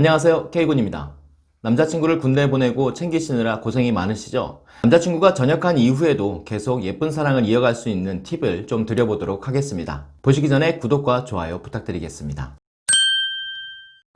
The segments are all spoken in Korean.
안녕하세요. K군입니다. 남자친구를 군대에 보내고 챙기시느라 고생이 많으시죠? 남자친구가 전역한 이후에도 계속 예쁜 사랑을 이어갈 수 있는 팁을 좀 드려보도록 하겠습니다. 보시기 전에 구독과 좋아요 부탁드리겠습니다.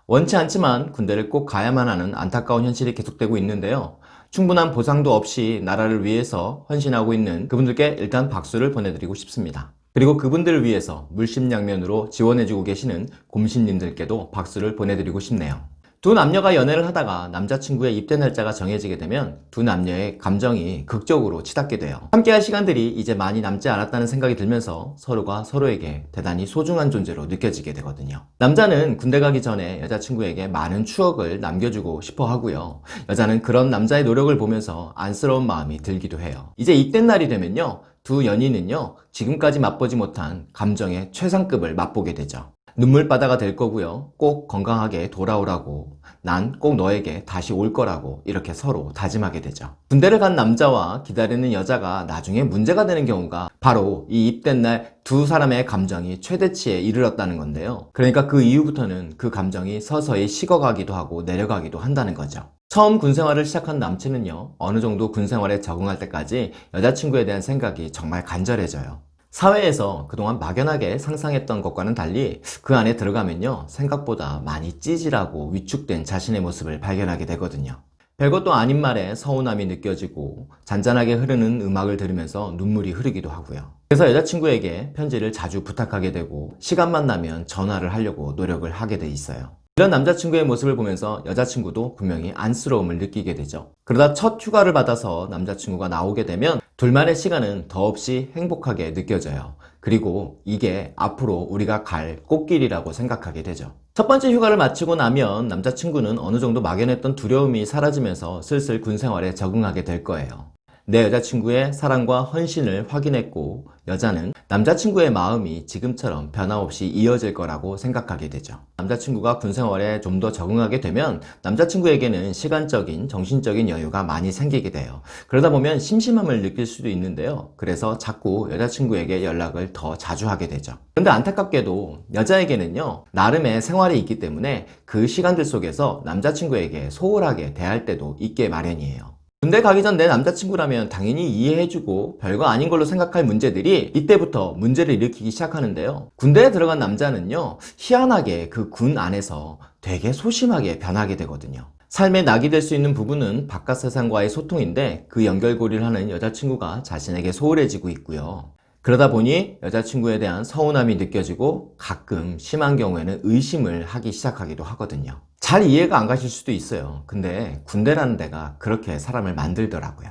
원치 않지만 군대를 꼭 가야만 하는 안타까운 현실이 계속되고 있는데요. 충분한 보상도 없이 나라를 위해서 헌신하고 있는 그분들께 일단 박수를 보내드리고 싶습니다. 그리고 그분들을 위해서 물심양면으로 지원해주고 계시는 곰신님들께도 박수를 보내드리고 싶네요 두 남녀가 연애를 하다가 남자친구의 입대 날짜가 정해지게 되면 두 남녀의 감정이 극적으로 치닫게 돼요. 함께할 시간들이 이제 많이 남지 않았다는 생각이 들면서 서로가 서로에게 대단히 소중한 존재로 느껴지게 되거든요. 남자는 군대 가기 전에 여자친구에게 많은 추억을 남겨주고 싶어 하고요. 여자는 그런 남자의 노력을 보면서 안쓰러운 마음이 들기도 해요. 이제 입대 날이 되면요. 두 연인은요. 지금까지 맛보지 못한 감정의 최상급을 맛보게 되죠 눈물바다가 될 거고요. 꼭 건강하게 돌아오라고. 난 꼭 너에게 다시 올 거라고 이렇게 서로 다짐하게 되죠. 군대를 간 남자와 기다리는 여자가 나중에 문제가 되는 경우가 바로 이 입된 날 두 사람의 감정이 최대치에 이르렀다는 건데요. 그러니까 그 이후부터는 그 감정이 서서히 식어가기도 하고 내려가기도 한다는 거죠. 처음 군생활을 시작한 남친은요 어느 정도 군생활에 적응할 때까지 여자친구에 대한 생각이 정말 간절해져요 사회에서 그동안 막연하게 상상했던 것과는 달리 그 안에 들어가면요 생각보다 많이 찌질하고 위축된 자신의 모습을 발견하게 되거든요. 별것도 아닌 말에 서운함이 느껴지고 잔잔하게 흐르는 음악을 들으면서 눈물이 흐르기도 하고요. 그래서 여자친구에게 편지를 자주 부탁하게 되고 시간만 나면 전화를 하려고 노력을 하게 돼 있어요. 이런 남자친구의 모습을 보면서 여자친구도 분명히 안쓰러움을 느끼게 되죠. 그러다 첫 휴가를 받아서 남자친구가 나오게 되면 둘만의 시간은 더없이 행복하게 느껴져요. 그리고 이게 앞으로 우리가 갈 꽃길이라고 생각하게 되죠. 첫 번째 휴가를 마치고 나면 남자친구는 어느 정도 막연했던 두려움이 사라지면서 슬슬 군 생활에 적응하게 될 거예요 내 여자친구의 사랑과 헌신을 확인했고 여자는 남자친구의 마음이 지금처럼 변함없이 이어질 거라고 생각하게 되죠. 남자친구가 군생활에 좀 더 적응하게 되면 남자친구에게는 시간적인 정신적인 여유가 많이 생기게 돼요. 그러다 보면 심심함을 느낄 수도 있는데요. 그래서 자꾸 여자친구에게 연락을 더 자주 하게 되죠. 그런데 안타깝게도 여자에게는요 나름의 생활이 있기 때문에 그 시간들 속에서 남자친구에게 소홀하게 대할 때도 있게 마련이에요 군대 가기 전 내 남자친구라면 당연히 이해해주고 별거 아닌 걸로 생각할 문제들이 이때부터 문제를 일으키기 시작하는데요. 군대에 들어간 남자는요 희한하게 그 군 안에서 되게 소심하게 변하게 되거든요. 삶의 낙이 될 수 있는 부분은 바깥 세상과의 소통인데 그 연결고리를 하는 여자친구가 자신에게 소홀해지고 있고요 그러다 보니 여자친구에 대한 서운함이 느껴지고 가끔 심한 경우에는 의심을 하기 시작하기도 하거든요. 잘 이해가 안 가실 수도 있어요. 근데 군대라는 데가 그렇게 사람을 만들더라고요.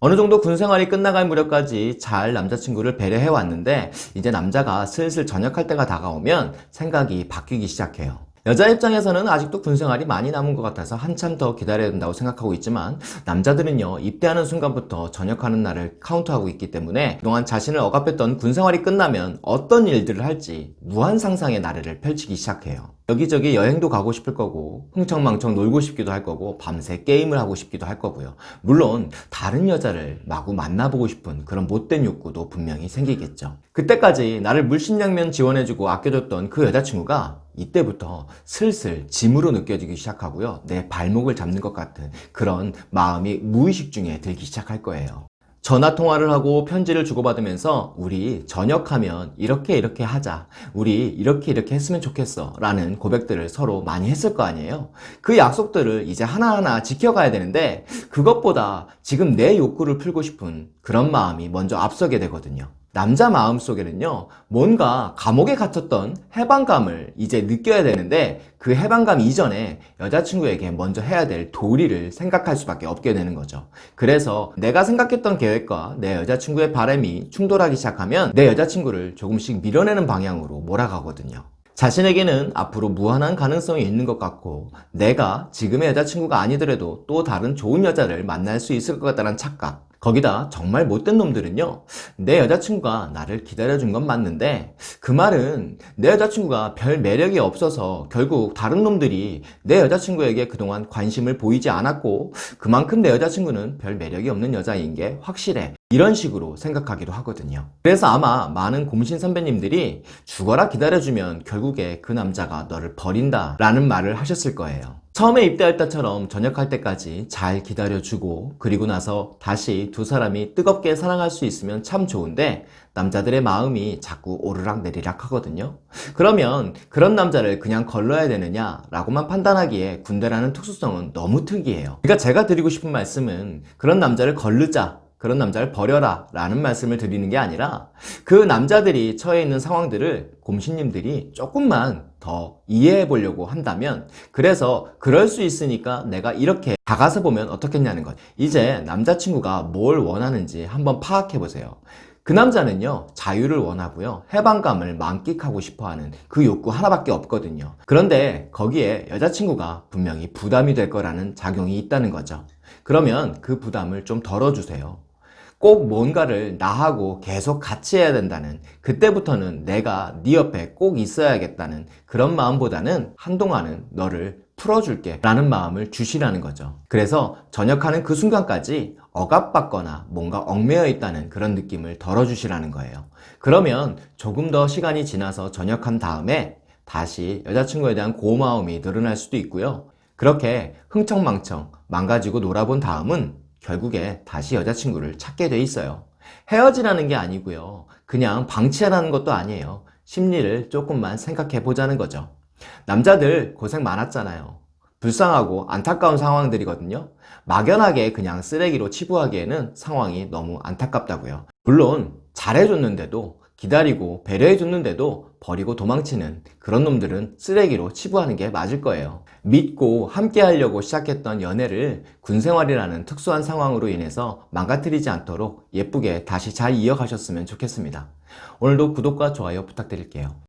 어느 정도 군 생활이 끝나갈 무렵까지 잘 남자친구를 배려해 왔는데 이제 남자가 슬슬 전역할 때가 다가오면 생각이 바뀌기 시작해요 여자 입장에서는 아직도 군 생활이 많이 남은 것 같아서 한참 더 기다려야 된다고 생각하고 있지만 남자들은요 입대하는 순간부터 전역하는 날을 카운트하고 있기 때문에 그동안 자신을 억압했던 군 생활이 끝나면 어떤 일들을 할지 무한 상상의 나래를 펼치기 시작해요 여기저기 여행도 가고 싶을 거고 흥청망청 놀고 싶기도 할 거고 밤새 게임을 하고 싶기도 할 거고요. 물론 다른 여자를 마구 만나보고 싶은 그런 못된 욕구도 분명히 생기겠죠. 그때까지 나를 물심양면 지원해주고 아껴줬던 그 여자친구가 이때부터 슬슬 짐으로 느껴지기 시작하고요. 내 발목을 잡는 것 같은 그런 마음이 무의식 중에 들기 시작할 거예요 전화통화를 하고 편지를 주고받으면서 우리 전역하면 이렇게 이렇게 하자. 우리 이렇게 이렇게 했으면 좋겠어. 라는 고백들을 서로 많이 했을 거 아니에요. 그 약속들을 이제 하나하나 지켜가야 되는데 그것보다 지금 내 욕구를 풀고 싶은 그런 마음이 먼저 앞서게 되거든요 남자 마음속에는요 뭔가 감옥에 갇혔던 해방감을 이제 느껴야 되는데 그 해방감 이전에 여자친구에게 먼저 해야 될 도리를 생각할 수밖에 없게 되는 거죠. 그래서 내가 생각했던 계획과 내 여자친구의 바람이 충돌하기 시작하면 내 여자친구를 조금씩 밀어내는 방향으로 몰아가거든요. 자신에게는 앞으로 무한한 가능성이 있는 것 같고 내가 지금의 여자친구가 아니더라도 또 다른 좋은 여자를 만날 수 있을 것 같다는 착각 거기다 정말 못된 놈들은요 내 여자친구가 나를 기다려준 건 맞는데 그 말은 내 여자친구가 별 매력이 없어서 결국 다른 놈들이 내 여자친구에게 그동안 관심을 보이지 않았고 그만큼 내 여자친구는 별 매력이 없는 여자인 게 확실해 이런 식으로 생각하기도 하거든요 그래서 아마 많은 곰신 선배님들이 죽어라 기다려주면 결국에 그 남자가 너를 버린다 라는 말을 하셨을 거예요 처음에 입대할 때처럼 전역할 때까지 잘 기다려주고 그리고 나서 다시 두 사람이 뜨겁게 사랑할 수 있으면 참 좋은데 남자들의 마음이 자꾸 오르락 내리락 하거든요. 그러면 그런 남자를 그냥 걸러야 되느냐 라고만 판단하기에 군대라는 특수성은 너무 특이해요. 그러니까 제가 드리고 싶은 말씀은 그런 남자를 걸르자 그런 남자를 버려라 라는 말씀을 드리는 게 아니라 그 남자들이 처해 있는 상황들을 곰신님들이 조금만 더 이해해 보려고 한다면 그래서 그럴 수 있으니까 내가 이렇게 다가서 보면 어떻겠냐는 것. 이제 남자친구가 뭘 원하는지 한번 파악해 보세요. 그 남자는요 자유를 원하고요 해방감을 만끽하고 싶어하는 그 욕구 하나밖에 없거든요. 그런데 거기에 여자친구가 분명히 부담이 될 거라는 작용이 있다는 거죠. 그러면 그 부담을 좀 덜어주세요 꼭 뭔가를 나하고 계속 같이 해야 된다는 그때부터는 내가 네 옆에 꼭 있어야겠다는 그런 마음보다는 한동안은 너를 풀어줄게 라는 마음을 주시라는 거죠. 그래서 전역하는 그 순간까지 억압받거나 뭔가 얽매여 있다는 그런 느낌을 덜어주시라는 거예요. 그러면 조금 더 시간이 지나서 전역한 다음에 다시 여자친구에 대한 고마움이 늘어날 수도 있고요. 그렇게 흥청망청 망가지고 놀아본 다음은 결국에 다시 여자친구를 찾게 돼 있어요. 헤어지라는 게 아니고요. 그냥 방치하라는 것도 아니에요. 심리를 조금만 생각해 보자는 거죠. 남자들 고생 많았잖아요. 불쌍하고 안타까운 상황들이거든요. 막연하게 그냥 쓰레기로 치부하기에는 상황이 너무 안타깝다고요. 물론 잘해줬는데도 기다리고 배려해줬는데도 버리고 도망치는 그런 놈들은 쓰레기로 치부하는 게 맞을 거예요. 믿고 함께 하려고 시작했던 연애를 군생활이라는 특수한 상황으로 인해서 망가뜨리지 않도록 예쁘게 다시 잘 이어가셨으면 좋겠습니다. 오늘도 구독과 좋아요 부탁드릴게요